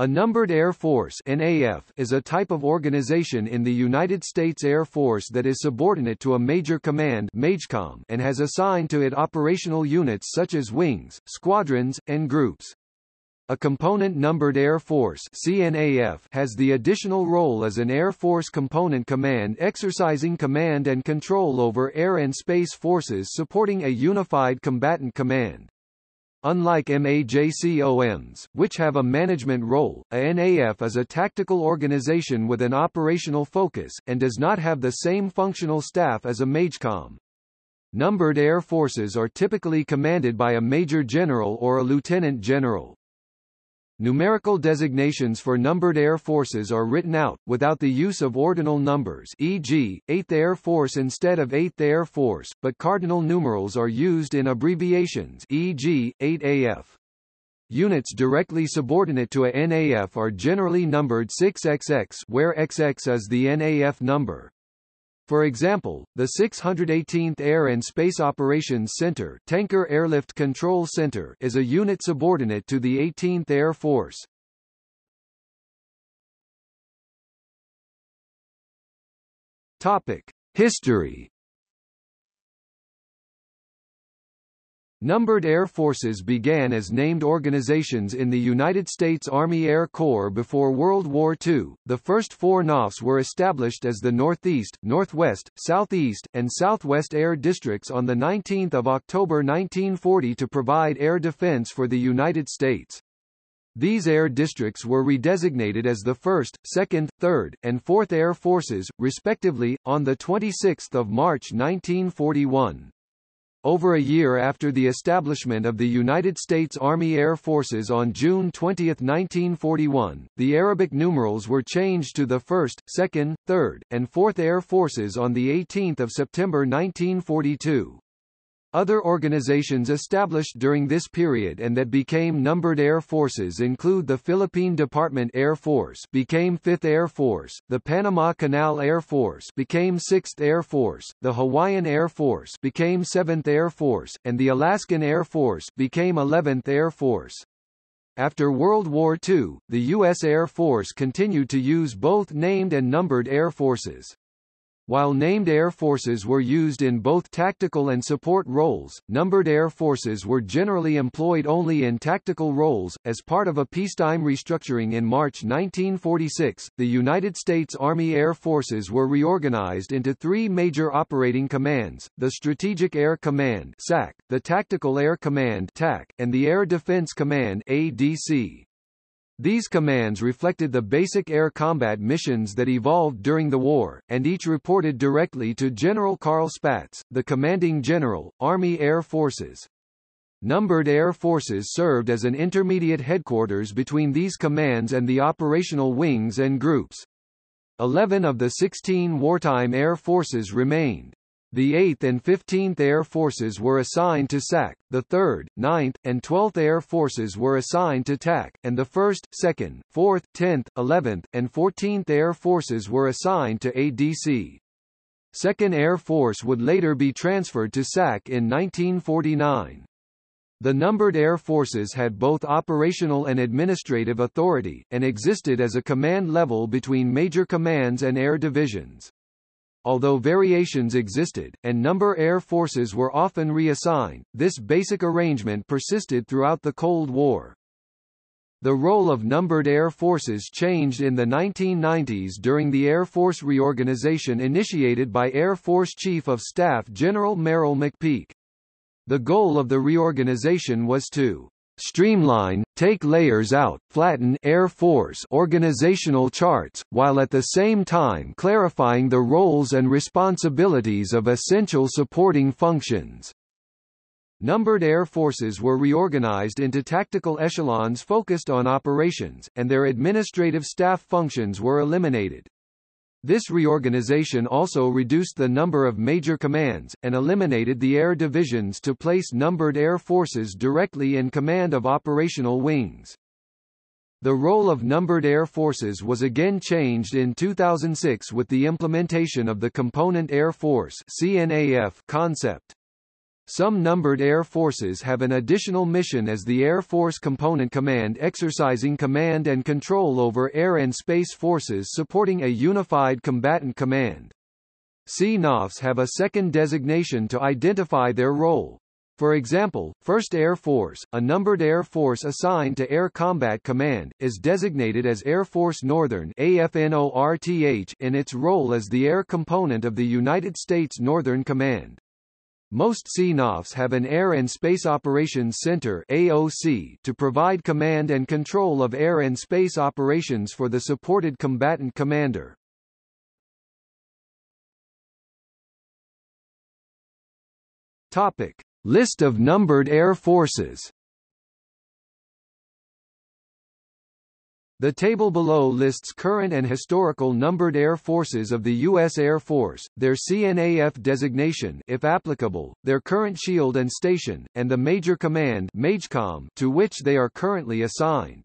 A numbered Air Force NAF is a type of organization in the United States Air Force that is subordinate to a major command MAJCOM and has assigned to it operational units such as wings, squadrons, and groups. A component numbered Air Force CNAF has the additional role as an Air Force component command exercising command and control over air and space forces supporting a unified combatant command. Unlike MAJCOMs, which have a management role, a NAF is a tactical organization with an operational focus, and does not have the same functional staff as a MAJCOM. Numbered air forces are typically commanded by a major general or a lieutenant general. Numerical designations for numbered air forces are written out, without the use of ordinal numbers e.g., 8th Air Force instead of 8th Air Force, but cardinal numerals are used in abbreviations e.g., 8AF. Units directly subordinate to a NAF are generally numbered 6XX where XX is the NAF number. For example, the 618th Air and Space Operations Center, Tanker Airlift Control Center is a unit subordinate to the 18th Air Force. Topic: History Numbered air forces began as named organizations in the United States Army Air Corps before World War II. The first four NAFs were established as the Northeast, Northwest, Southeast, and Southwest Air Districts on 19 October 1940 to provide air defense for the United States. These air districts were redesignated as the 1st, 2nd, 3rd, and 4th Air Forces, respectively, on 26 March 1941. Over a year after the establishment of the United States Army Air Forces on June 20, 1941, the Arabic numerals were changed to the 1st, 2nd, 3rd, and 4th Air Forces on 18 September 1942. Other organizations established during this period and that became numbered air forces include the Philippine Department Air Force became 5th Air Force, the Panama Canal Air Force became 6th Air Force, the Hawaiian Air Force became 7th Air Force, and the Alaskan Air Force became 11th Air Force. After World War II, the U.S. Air Force continued to use both named and numbered air forces. While named air forces were used in both tactical and support roles, numbered air forces were generally employed only in tactical roles. As part of a peacetime restructuring in March 1946, the United States Army Air Forces were reorganized into three major operating commands, the Strategic Air Command SAC, the Tactical Air Command TAC, and the Air Defense Command ADC. These commands reflected the basic air combat missions that evolved during the war, and each reported directly to General Carl Spaatz, the commanding general, Army Air Forces. Numbered air forces served as an intermediate headquarters between these commands and the operational wings and groups. Eleven of the 16 wartime air forces remained. The 8th and 15th Air Forces were assigned to SAC, the 3rd, 9th, and 12th Air Forces were assigned to TAC, and the 1st, 2nd, 4th, 10th, 11th, and 14th Air Forces were assigned to ADC. 2nd Air Force would later be transferred to SAC in 1949. The numbered air forces had both operational and administrative authority, and existed as a command level between major commands and air divisions. Although variations existed, and number air forces were often reassigned, this basic arrangement persisted throughout the Cold War. The role of numbered air forces changed in the 1990s during the Air Force reorganization initiated by Air Force Chief of Staff General Merrill McPeak. The goal of the reorganization was to streamline, take layers out, flatten Air Force organizational charts, while at the same time clarifying the roles and responsibilities of essential supporting functions. Numbered air forces were reorganized into tactical echelons focused on operations, and their administrative staff functions were eliminated. This reorganization also reduced the number of major commands, and eliminated the air divisions to place numbered air forces directly in command of operational wings. The role of numbered air forces was again changed in 2006 with the implementation of the Component Air Force CNAF concept. Some numbered air forces have an additional mission as the Air Force Component Command exercising command and control over air and space forces supporting a unified combatant command. CNAFs have a second designation to identify their role. For example, 1st Air Force, a numbered air force assigned to Air Combat Command, is designated as Air Force Northern AFNORTH in its role as the air component of the United States Northern Command. Most CNAFs have an Air and Space Operations Center AOC to provide command and control of air and space operations for the supported combatant commander. Topic: List of numbered air forces The table below lists current and historical numbered air forces of the U.S. Air Force, their CNAF designation if applicable, their current shield and station, and the Major Command MAJCOM to which they are currently assigned.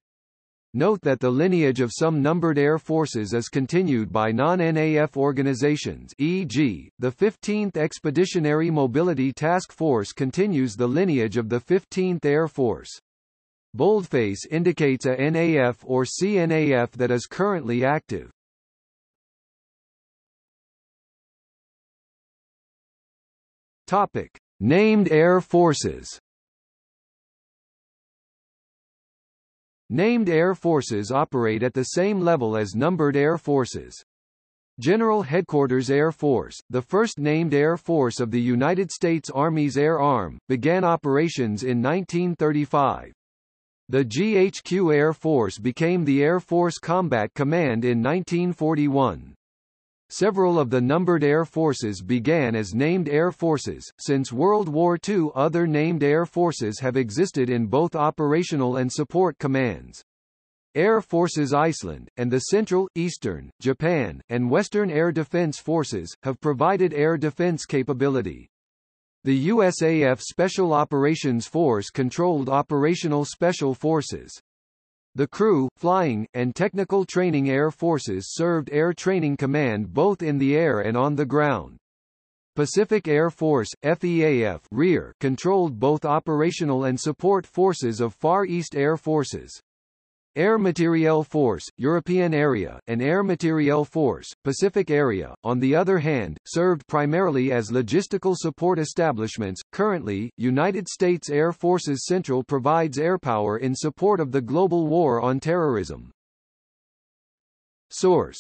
Note that the lineage of some numbered air forces is continued by non-NAF organizations e.g., the 15th Expeditionary Mobility Task Force continues the lineage of the 15th Air Force. Boldface indicates a NAF or CNAF that is currently active. Topic: Named Air Forces. Named air forces operate at the same level as numbered air forces. General Headquarters Air Force, the first named air force of the United States Army's Air Arm, began operations in 1935. The GHQ Air Force became the Air Force Combat Command in 1941. Several of the numbered air forces began as named air forces. Since World War II, other named air forces have existed in both operational and support commands. Air Forces Iceland, and the Central, Eastern, Japan, and Western Air Defense Forces, have provided air defense capability. The USAF Special Operations Force controlled operational special forces. The crew, flying, and technical training air forces served Air Training Command both in the air and on the ground. Pacific Air Force FEAF rear controlled both operational and support forces of Far East Air Forces. Air Materiel Force, European Area, and Air Materiel Force, Pacific Area, on the other hand, served primarily as logistical support establishments. Currently, United States Air Forces Central provides airpower in support of the global war on terrorism. Source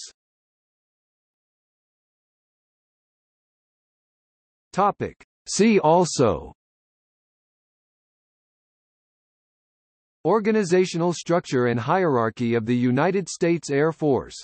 Topic. See also Organizational structure and hierarchy of the United States Air Force